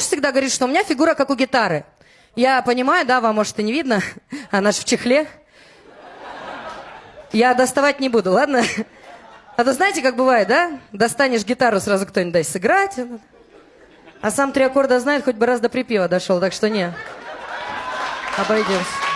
всегда говорит, что у меня фигура как у гитары. Я понимаю, да, вам может и не видно, она же в чехле. Я доставать не буду, ладно? А то знаете, как бывает, да? Достанешь гитару, сразу кто-нибудь дай сыграть. А сам три аккорда знает, хоть бы раз до припева дошел, так что не. Обойдемся.